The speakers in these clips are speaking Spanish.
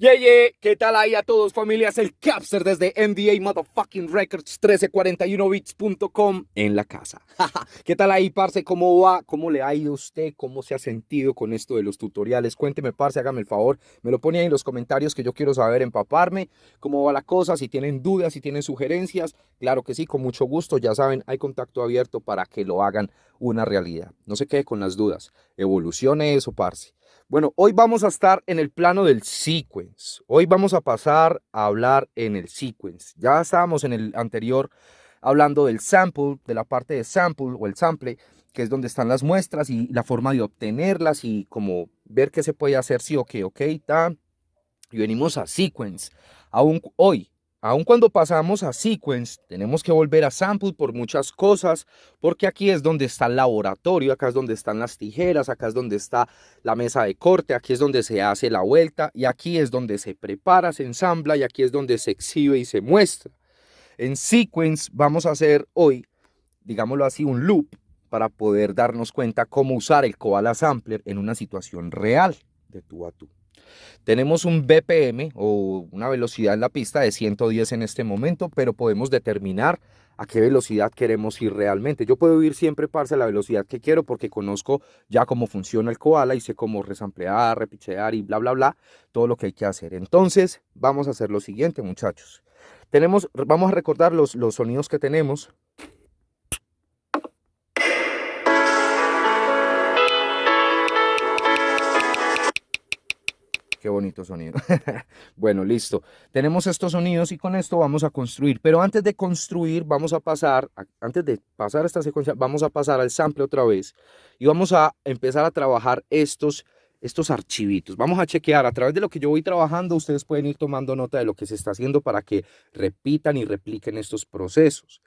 Yeah, yeah, ¿qué tal ahí a todos familias? El Capster desde MDA Motherfucking Records 1341bits.com en la casa. ¿Qué tal ahí, parce? ¿Cómo va? ¿Cómo le ha ido a usted? ¿Cómo se ha sentido con esto de los tutoriales? Cuénteme, parce, hágame el favor. Me lo pone ahí en los comentarios que yo quiero saber, empaparme. ¿Cómo va la cosa? Si tienen dudas, si tienen sugerencias. Claro que sí, con mucho gusto. Ya saben, hay contacto abierto para que lo hagan una realidad. No se quede con las dudas. Evolucione eso, parce. Bueno, hoy vamos a estar en el plano del sequence. Hoy vamos a pasar a hablar en el sequence. Ya estábamos en el anterior hablando del sample, de la parte de sample o el sample, que es donde están las muestras y la forma de obtenerlas y como ver qué se puede hacer, sí, ok, ok, está. Y venimos a sequence. Aún hoy Aun cuando pasamos a sequence, tenemos que volver a sample por muchas cosas, porque aquí es donde está el laboratorio, acá es donde están las tijeras, acá es donde está la mesa de corte, aquí es donde se hace la vuelta, y aquí es donde se prepara, se ensambla, y aquí es donde se exhibe y se muestra. En sequence vamos a hacer hoy, digámoslo así, un loop para poder darnos cuenta cómo usar el Koala Sampler en una situación real de tú a tú. Tenemos un BPM o una velocidad en la pista de 110 en este momento, pero podemos determinar a qué velocidad queremos ir realmente. Yo puedo ir siempre, parce, a la velocidad que quiero porque conozco ya cómo funciona el koala y sé cómo resamplear, repichear y bla, bla, bla, todo lo que hay que hacer. Entonces, vamos a hacer lo siguiente, muchachos. Tenemos, vamos a recordar los, los sonidos que tenemos. Qué bonito sonido. bueno, listo. Tenemos estos sonidos y con esto vamos a construir. Pero antes de construir, vamos a pasar, antes de pasar esta secuencia, vamos a pasar al sample otra vez. Y vamos a empezar a trabajar estos, estos archivitos. Vamos a chequear a través de lo que yo voy trabajando. Ustedes pueden ir tomando nota de lo que se está haciendo para que repitan y repliquen estos procesos.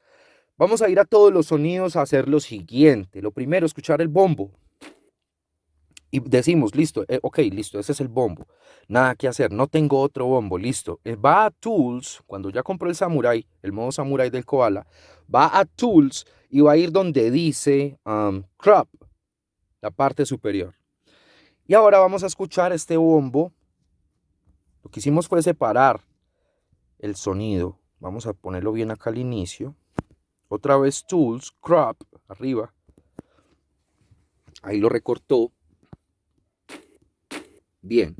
Vamos a ir a todos los sonidos a hacer lo siguiente. Lo primero, escuchar el bombo y decimos, listo, eh, ok, listo, ese es el bombo. Nada que hacer, no tengo otro bombo, listo. Eh, va a Tools, cuando ya compró el Samurai, el modo Samurai del Koala, va a Tools y va a ir donde dice um, Crop, la parte superior. Y ahora vamos a escuchar este bombo. Lo que hicimos fue separar el sonido. Vamos a ponerlo bien acá al inicio. Otra vez Tools, Crop, arriba. Ahí lo recortó Bien.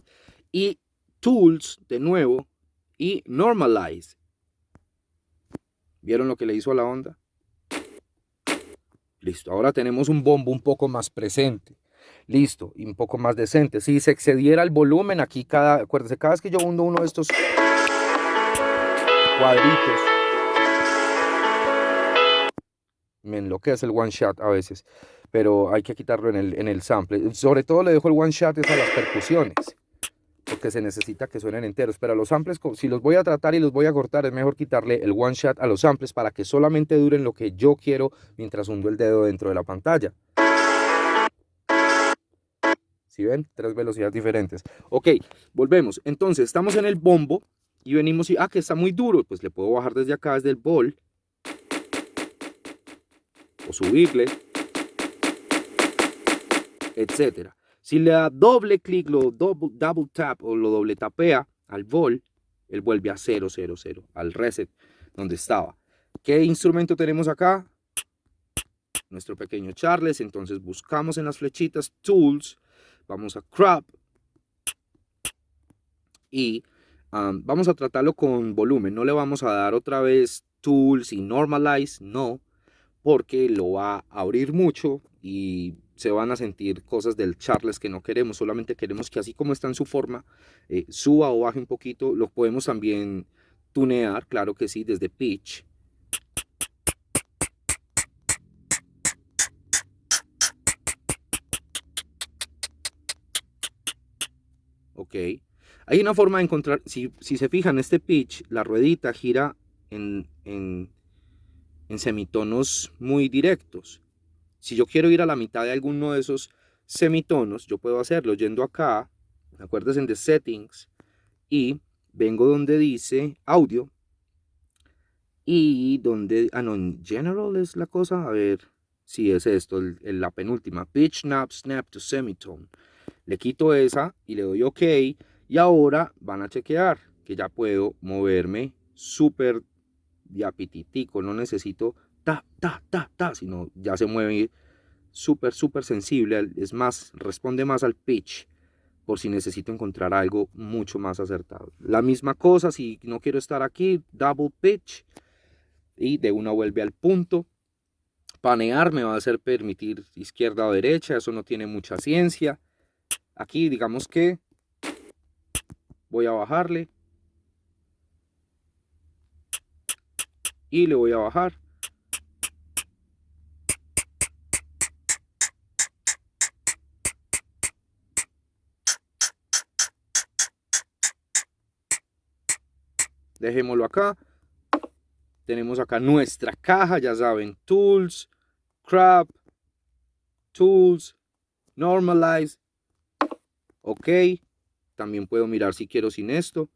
Y tools, de nuevo, y normalize. ¿Vieron lo que le hizo a la onda? Listo, ahora tenemos un bombo un poco más presente. Listo, y un poco más decente. Si se excediera el volumen, aquí cada, acuérdense, cada vez que yo hundo uno de estos cuadritos, me enloquece el one shot a veces pero hay que quitarlo en el, en el sample. Sobre todo le dejo el one shot a las percusiones, porque se necesita que suenen enteros. Pero a los samples, si los voy a tratar y los voy a cortar, es mejor quitarle el one shot a los samples para que solamente duren lo que yo quiero mientras hundo el dedo dentro de la pantalla. ¿Sí ven? Tres velocidades diferentes. Ok, volvemos. Entonces, estamos en el bombo y venimos y, ah, que está muy duro. Pues le puedo bajar desde acá, desde el bol. O subirle etcétera. Si le da doble clic, lo double, double tap o lo doble tapea al vol, él vuelve a 0, 0, 0, al reset donde estaba. ¿Qué instrumento tenemos acá? Nuestro pequeño Charles. Entonces buscamos en las flechitas Tools, vamos a Crop y um, vamos a tratarlo con volumen. No le vamos a dar otra vez Tools y Normalize, no, porque lo va a abrir mucho y se van a sentir cosas del Charles que no queremos, solamente queremos que así como está en su forma, eh, suba o baje un poquito, lo podemos también tunear, claro que sí, desde pitch. Ok, hay una forma de encontrar, si, se fijan, este pitch, la ruedita gira en, en semitonos muy directos. Si yo quiero ir a la mitad de alguno de esos semitonos, yo puedo hacerlo yendo acá, acuérdense en The Settings, y vengo donde dice Audio, y donde, ah no, en General es la cosa, a ver, si es esto, la penúltima, Pitch Snap Snap to Semitone. Le quito esa y le doy OK, Y ahora van a chequear que ya puedo moverme súper diapititico. No necesito ta, ta, ta, ta, sino ya se mueve súper, súper sensible. Es más, responde más al pitch por si necesito encontrar algo mucho más acertado. La misma cosa, si no quiero estar aquí, double pitch y de una vuelve al punto. Panear me va a hacer permitir izquierda o derecha, eso no tiene mucha ciencia. Aquí digamos que voy a bajarle y le voy a bajar dejémoslo acá. Tenemos acá nuestra caja, ya saben, Tools, Crop, Tools, Normalize. Ok, también puedo mirar si quiero sin esto.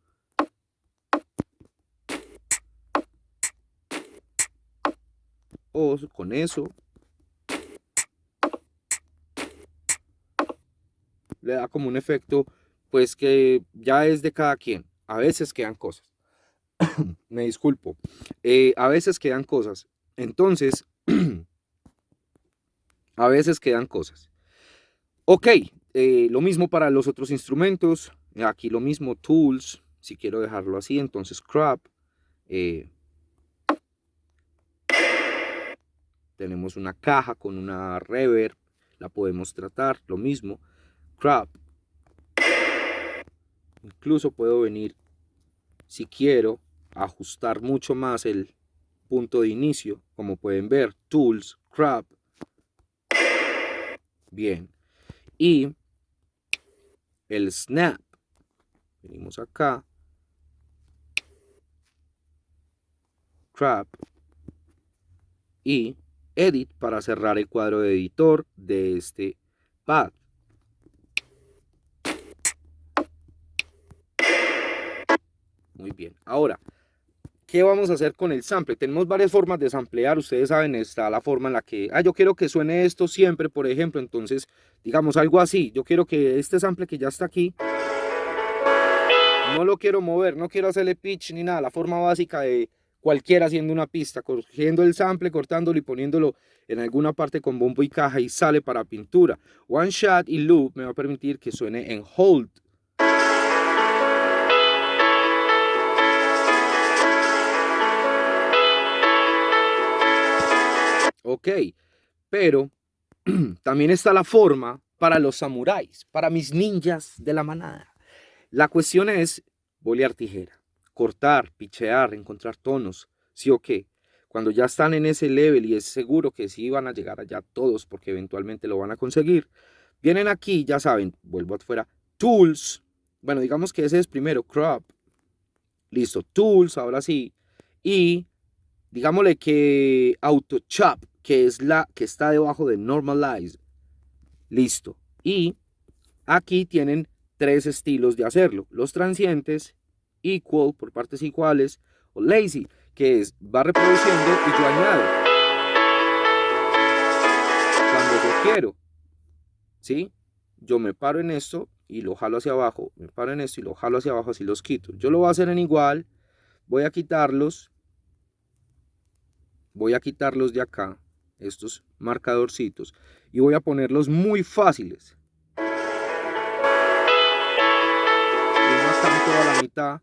O con eso. Le da como un efecto, pues que ya es de cada quien. A veces quedan cosas. me disculpo, eh, a veces quedan cosas. Entonces, a veces quedan cosas. Ok, eh, lo mismo para los otros instrumentos. Aquí lo mismo, tools, si quiero dejarlo así, entonces crop. Eh, tenemos una caja con una reverb, la podemos tratar, lo mismo, crop. Incluso puedo venir, si quiero, ajustar mucho más el punto de inicio, como pueden ver, Tools, Crop. Bien. Y el Snap. Venimos acá. Crop. Y Edit para cerrar el cuadro de editor de este pad. Muy bien. Ahora, ¿Qué vamos a hacer con el sample? Tenemos varias formas de samplear, ustedes saben, está la forma en la que, ah, yo quiero que suene esto siempre, por ejemplo, entonces, digamos algo así, yo quiero que este sample que ya está aquí, no lo quiero mover, no quiero hacerle pitch ni nada, la forma básica de cualquiera haciendo una pista, cogiendo el sample, cortándolo y poniéndolo en alguna parte con bombo y caja y sale para pintura. One shot y loop me va a permitir que suene en hold, Ok, pero también está la forma para los samuráis, para mis ninjas de la manada. La cuestión es bolear tijera, cortar, pichear, encontrar tonos, sí o qué. Cuando ya están en ese level y es seguro que sí van a llegar allá todos porque eventualmente lo van a conseguir, vienen aquí, ya saben, vuelvo afuera, tools. Bueno, digamos que ese es primero, crop. Listo, tools, ahora sí. Y digámosle que auto chop, que es la que está debajo de normalize. Listo. Y aquí tienen tres estilos de hacerlo. Los transientes, equal por partes iguales, o lazy, que es va reproduciendo y yo añado. Cuando yo quiero. ¿Sí? Yo me paro en esto y lo jalo hacia abajo. Me paro en esto y lo jalo hacia abajo, así los quito. Yo lo voy a hacer en igual. Voy a quitarlos. Voy a quitarlos de acá estos marcadorcitos y voy a ponerlos muy fáciles. Uno toda la mitad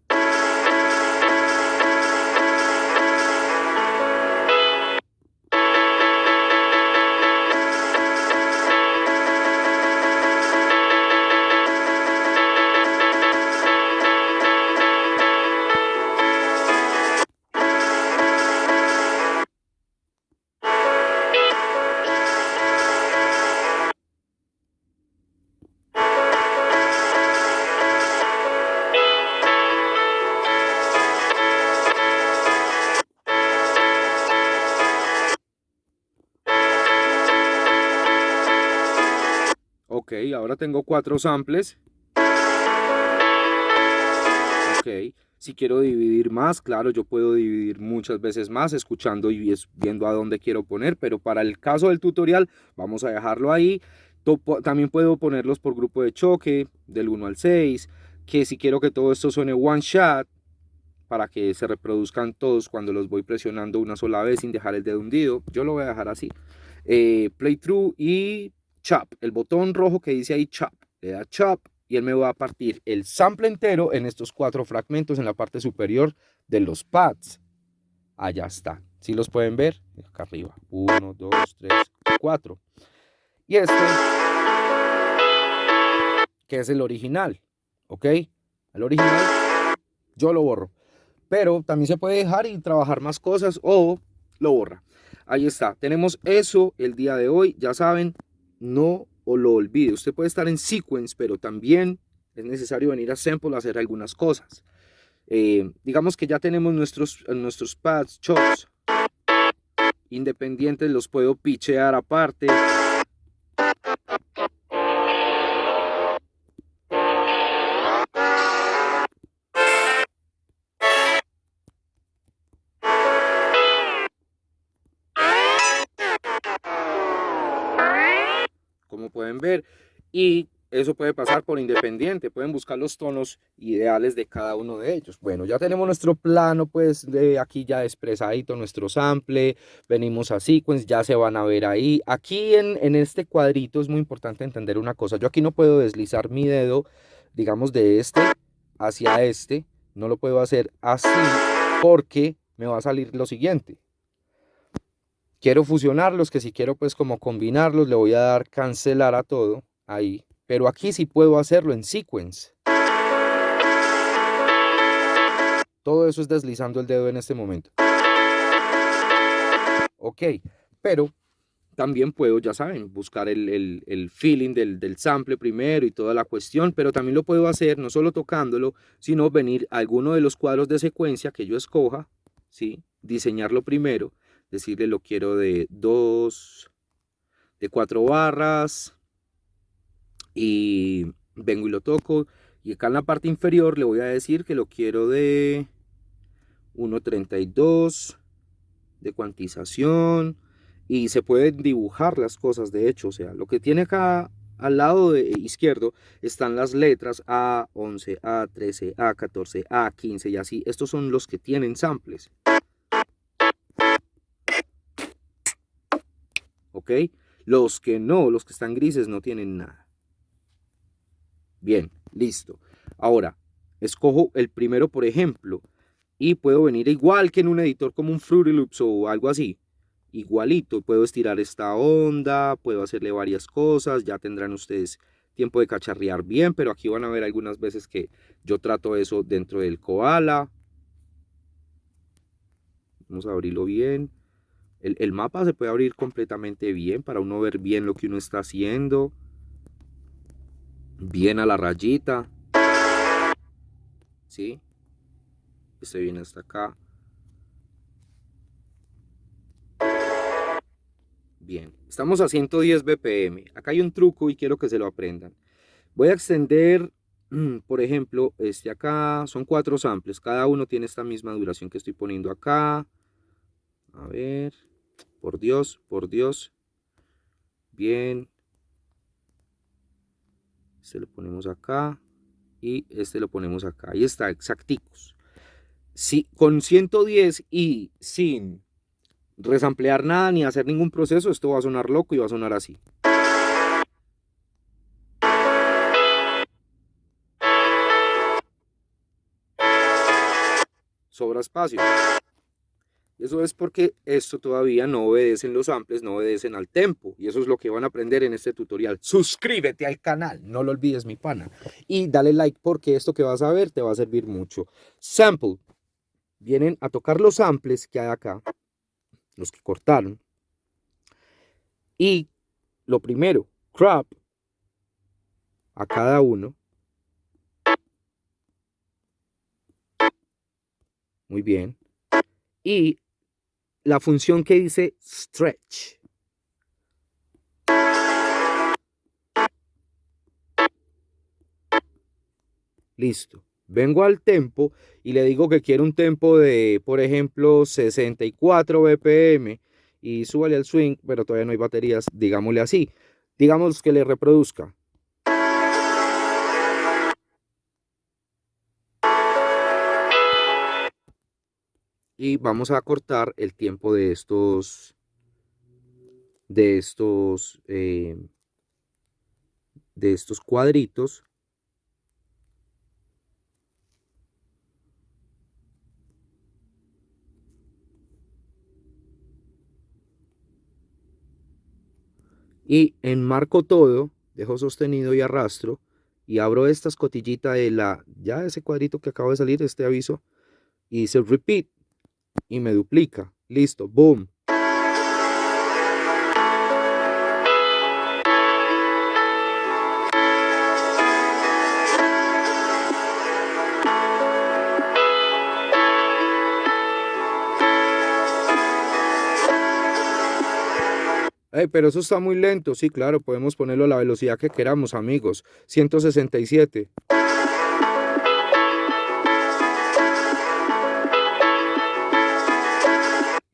ahora tengo cuatro samples. Ok, si quiero dividir más, claro, yo puedo dividir muchas veces más escuchando y viendo a dónde quiero poner, pero para el caso del tutorial vamos a dejarlo ahí. También puedo ponerlos por grupo de choque, del 1 al 6, que si quiero que todo esto suene one shot, para que se reproduzcan todos cuando los voy presionando una sola vez sin dejar el dedo hundido, yo lo voy a dejar así. Eh, playthrough y chop, el botón rojo que dice ahí chop, le da chop y él me va a partir el sample entero en estos cuatro fragmentos en la parte superior de los pads. Allá está. Si los pueden ver, acá arriba. Uno, dos, tres, cuatro. Y este, que es el original, ¿ok? El original, yo lo borro. Pero también se puede dejar y trabajar más cosas o lo borra. Ahí está. Tenemos eso el día de hoy. Ya saben, no o lo olvide. Usted puede estar en sequence, pero también es necesario venir a sample a hacer algunas cosas. Eh, digamos que ya tenemos nuestros, nuestros pads, chops independientes, los puedo pichear aparte. Pueden ver, y eso puede pasar por independiente, pueden buscar los tonos ideales de cada uno de ellos. Bueno, ya tenemos nuestro plano, pues de aquí ya expresadito, nuestro sample, venimos a sequence, ya se van a ver ahí. Aquí en, en este cuadrito es muy importante entender una cosa, yo aquí no puedo deslizar mi dedo, digamos de este hacia este, no lo puedo hacer así porque me va a salir lo siguiente. Quiero fusionarlos, que si quiero pues como combinarlos, le voy a dar cancelar a todo, ahí, pero aquí sí puedo hacerlo en sequence. Todo eso es deslizando el dedo en este momento. Ok, pero también puedo, ya saben, buscar el, feeling del, del, sample primero y toda la cuestión, pero también lo puedo hacer no solo tocándolo, sino venir a alguno de los cuadros de secuencia que yo escoja, ¿sí? diseñarlo primero, decirle lo quiero de dos, de cuatro barras, y vengo y lo toco y acá en la parte inferior le voy a decir que lo quiero de 1.32 de cuantización y se pueden dibujar las cosas de hecho o sea lo que tiene acá al lado izquierdo están las letras A11, A13, A14, A15 y así. Estos son los que tienen samples. ¿Ok? Los que no, los que están grises no tienen nada. Bien, listo. Ahora, escojo el primero, por ejemplo, y puedo venir igual que en un editor como un Fruity Loops o algo así. Igualito, puedo estirar esta onda, puedo hacerle varias cosas, ya tendrán ustedes tiempo de cacharrear bien, pero aquí van a ver algunas veces que yo trato eso dentro del koala. Vamos a abrirlo bien. El, el mapa se puede abrir completamente bien para uno ver bien lo que uno está haciendo bien a la rayita. ¿Sí? Este viene hasta acá. Bien, estamos a 110 BPM. Acá hay un truco y quiero que se lo aprendan. Voy a extender, por ejemplo, este acá. Son cuatro samples. Cada uno tiene esta misma duración que estoy poniendo acá. A ver. Por Dios, por Dios. Bien. Este lo ponemos acá y este lo ponemos acá. Ahí está, exacticos. Si, con 110 y sin resamplear nada ni hacer ningún proceso, esto va a sonar loco y va a sonar así. Sobra espacio. Eso es porque esto todavía no obedecen los samples, no obedecen al tempo. Y eso es lo que van a aprender en este tutorial. Suscríbete al canal, no lo olvides mi pana. Y dale like porque esto que vas a ver te va a servir mucho. Sample. Vienen a tocar los samples que hay acá, los que cortaron. Y lo primero, crop a cada uno. Muy bien. Y la función que dice stretch. Listo. Vengo al tempo y le digo que quiero un tempo de, por ejemplo, 64 BPM y súbale al swing, pero todavía no hay baterías, digámosle así. Digamos que le reproduzca. Y vamos a cortar el tiempo de estos de estos eh, de estos cuadritos. Y enmarco todo, dejo sostenido y arrastro y abro esta escotillita de la, ya ese cuadrito que acaba de salir, este aviso, y dice repeat y me duplica. Listo, boom. pero eso está muy lento. Sí, claro, podemos ponerlo a la velocidad que queramos, amigos. 167.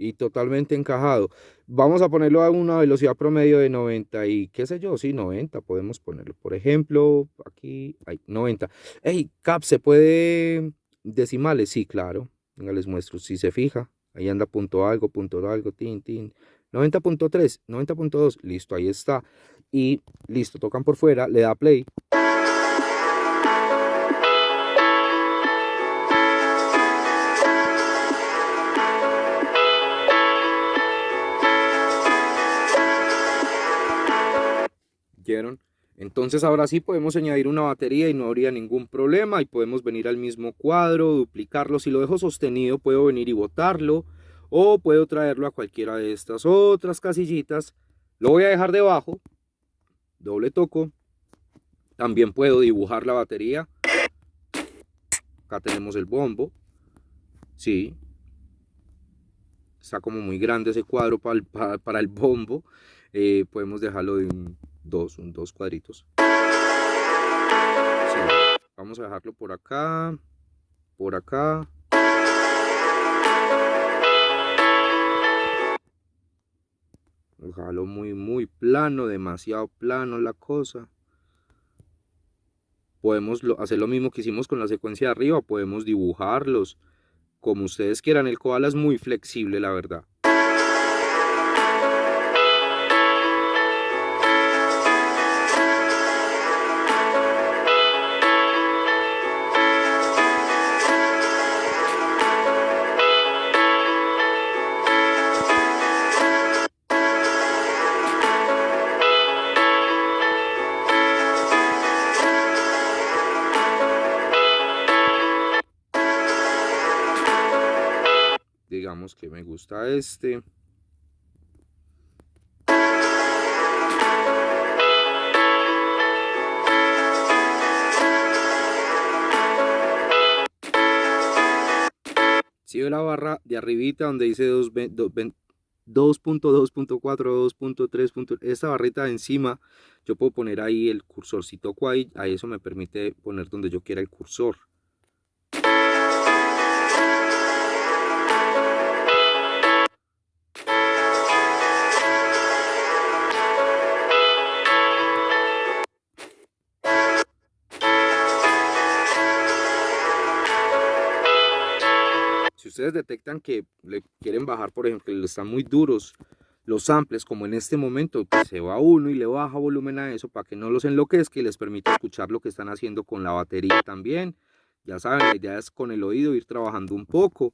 Y totalmente encajado. Vamos a ponerlo a una velocidad promedio de 90 y qué sé yo, sí, 90 podemos ponerlo. Por ejemplo, aquí hay 90. Hey, Cap, ¿se puede decimales? Sí, claro. Venga, les muestro. Si se fija, ahí anda punto algo, punto algo, tin, tin. 90.3, 90.2, listo, ahí está. Y listo, tocan por fuera, le da play. Entonces ahora sí podemos añadir una batería y no habría ningún problema y podemos venir al mismo cuadro, duplicarlo. Si lo dejo sostenido puedo venir y botarlo o puedo traerlo a cualquiera de estas otras casillitas. Lo voy a dejar debajo, doble toco. También puedo dibujar la batería. Acá tenemos el bombo. Sí. Está como muy grande ese cuadro para el, para, el bombo. Eh, podemos dejarlo de un dos, dos cuadritos. Vamos a dejarlo por acá, por acá, Ojalá muy, muy plano, demasiado plano la cosa. Podemos hacer lo mismo que hicimos con la secuencia de arriba, podemos dibujarlos como ustedes quieran. El koala es muy flexible, la verdad. Que me gusta este si ve la barra de arribita donde dice 2.2.4, 2.3. Esta barrita de encima, yo puedo poner ahí el cursor. Si toco ahí, ahí eso me permite poner donde yo quiera el cursor. Ustedes detectan que le quieren bajar, por ejemplo, que están muy duros los samples, como en este momento, pues se va uno y le baja volumen a eso para que no los enloquezca y les permita escuchar lo que están haciendo con la batería también. Ya saben, la idea es con el oído ir trabajando un poco.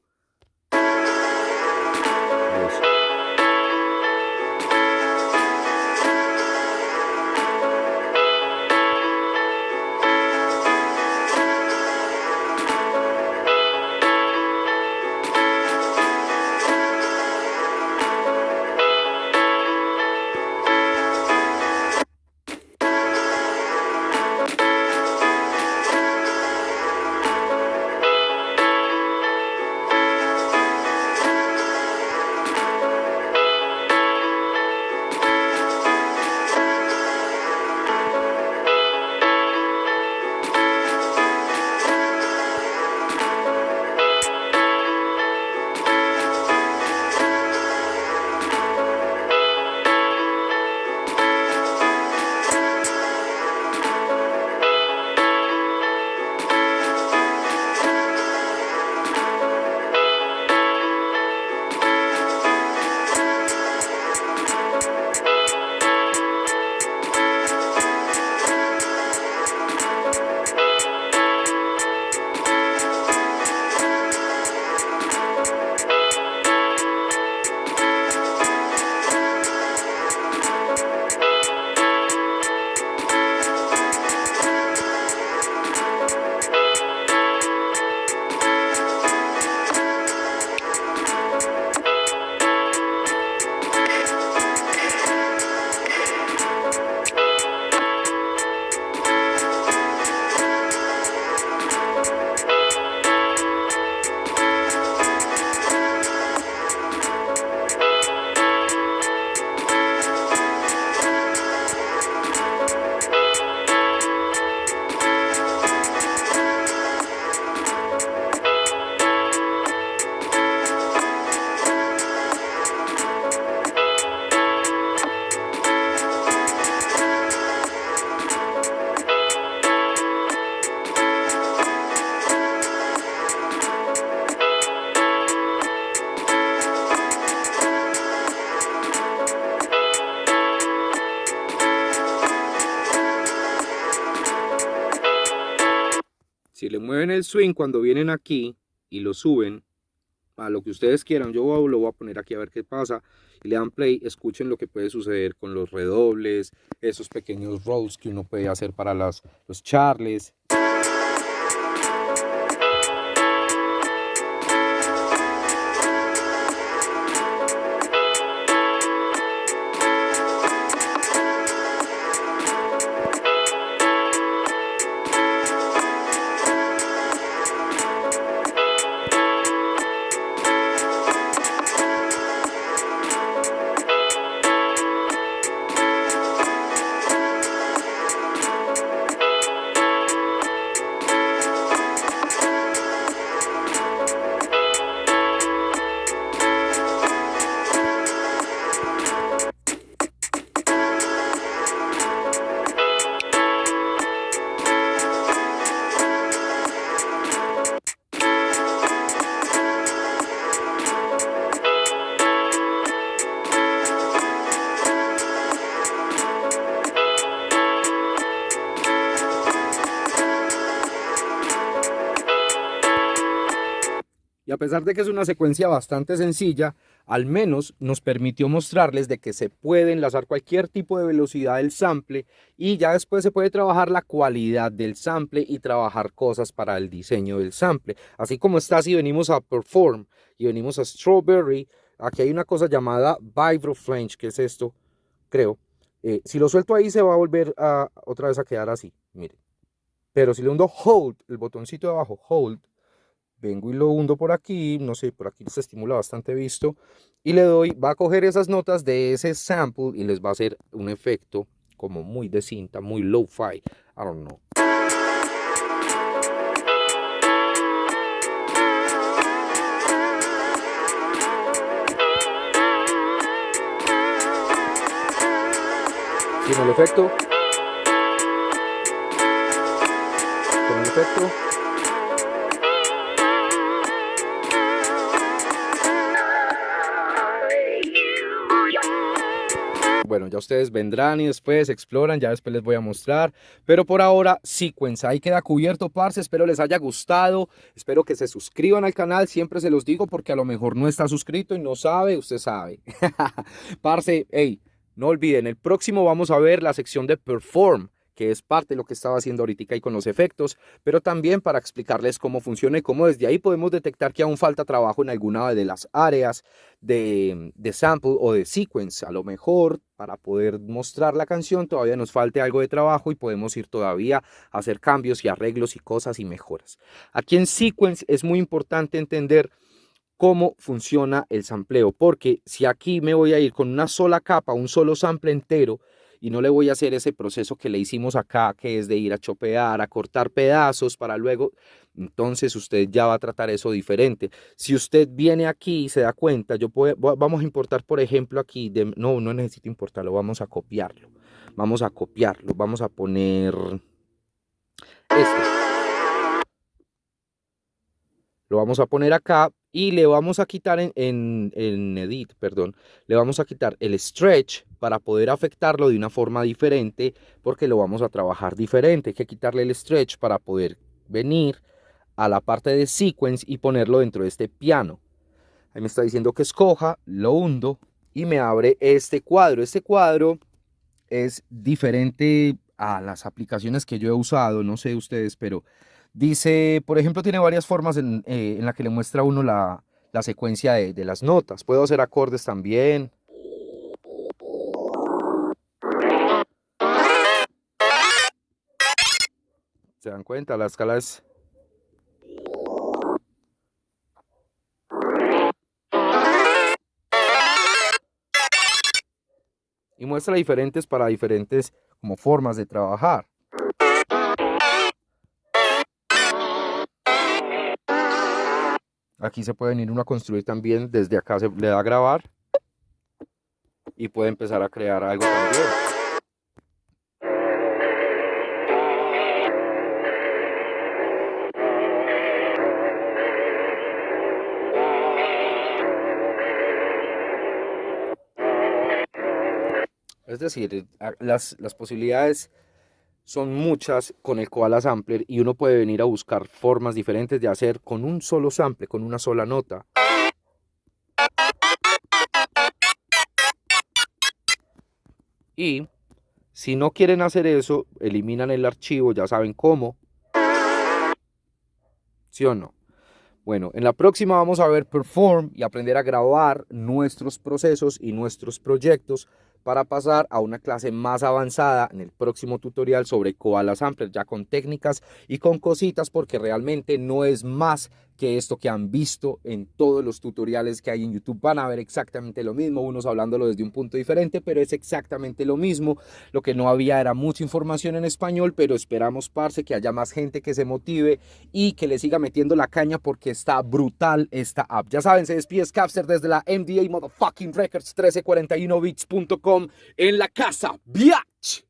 Si le mueven el swing cuando vienen aquí y lo suben a lo que ustedes quieran, yo lo voy a poner aquí a ver qué pasa y le dan play, escuchen lo que puede suceder con los redobles, esos pequeños rolls que uno puede hacer para las, los charles. Pesar de que es una secuencia bastante sencilla, al menos nos permitió mostrarles de que se puede enlazar cualquier tipo de velocidad del sample y ya después se puede trabajar la cualidad del sample y trabajar cosas para el diseño del sample. Así como está, si venimos a Perform y venimos a Strawberry, aquí hay una cosa llamada Vibro Flange, que es esto, creo. Eh, si lo suelto ahí se va a volver a, otra vez a quedar así, miren. Pero si le hundo Hold, el botoncito de abajo, Hold, vengo y lo hundo por aquí, no sé, por aquí se estimula bastante visto, y le doy, va a coger esas notas de ese sample y les va a hacer un efecto como muy de cinta, muy low-fi, I don't know. Con el efecto. Con el efecto. Bueno, ya ustedes vendrán y después exploran, ya después les voy a mostrar. Pero por ahora, Sequence, ahí queda cubierto, parce. Espero les haya gustado. Espero que se suscriban al canal. Siempre se los digo porque a lo mejor no está suscrito y no sabe, usted sabe. parce, hey, no olviden, el próximo vamos a ver la sección de Perform que es parte de lo que estaba haciendo ahorita y con los efectos, pero también para explicarles cómo funciona y cómo desde ahí podemos detectar que aún falta trabajo en alguna de las áreas de, de sample o de sequence. A lo mejor para poder mostrar la canción todavía nos falte algo de trabajo y podemos ir todavía a hacer cambios y arreglos y cosas y mejoras. Aquí en sequence es muy importante entender cómo funciona el sampleo, porque si aquí me voy a ir con una sola capa, un solo sample entero, y no le voy a hacer ese proceso que le hicimos acá, que es de ir a chopear, a cortar pedazos para luego, entonces usted ya va a tratar eso diferente. Si usted viene aquí y se da cuenta, yo puedo, vamos a importar, por ejemplo, aquí, de, no, no necesito importarlo, vamos a copiarlo. Vamos a copiarlo, vamos a poner este. Lo vamos a poner acá y le vamos a quitar en, en, edit, perdón, le vamos a quitar el stretch para poder afectarlo de una forma diferente porque lo vamos a trabajar diferente. Hay que quitarle el stretch para poder venir a la parte de sequence y ponerlo dentro de este piano. Ahí me está diciendo que escoja, lo hundo y me abre este cuadro. Este cuadro es diferente a las aplicaciones que yo he usado, no sé ustedes, pero Dice, por ejemplo, tiene varias formas en, eh, la que le muestra uno la, secuencia de, de, las notas. Puedo hacer acordes también. ¿Se dan cuenta? La escala es... Y muestra diferentes para diferentes como formas de trabajar. Aquí se puede venir uno a construir también, desde acá se le da a grabar y puede empezar a crear algo también. Es decir, las, las posibilidades son muchas con el Koala Sampler y uno puede venir a buscar formas diferentes de hacer con un solo sample, con una sola nota. Y si no quieren hacer eso, eliminan el archivo, ya saben cómo. ¿Sí o no? Bueno, en la próxima vamos a ver Perform y aprender a grabar nuestros procesos y nuestros proyectos para pasar a una clase más avanzada en el próximo tutorial sobre Koala Sampler, ya con técnicas y con cositas, porque realmente no es más que esto que han visto en todos los tutoriales que hay en YouTube. Van a ver exactamente lo mismo, unos hablándolo desde un punto diferente, pero es exactamente lo mismo. Lo que no había era mucha información en español, pero esperamos, parce, que haya más gente que se motive y que le siga metiendo la caña porque está brutal esta app. Ya saben, se despide Scapster desde la MDA Motherfucking Records 1341bits.com en la casa. ¡Biatch!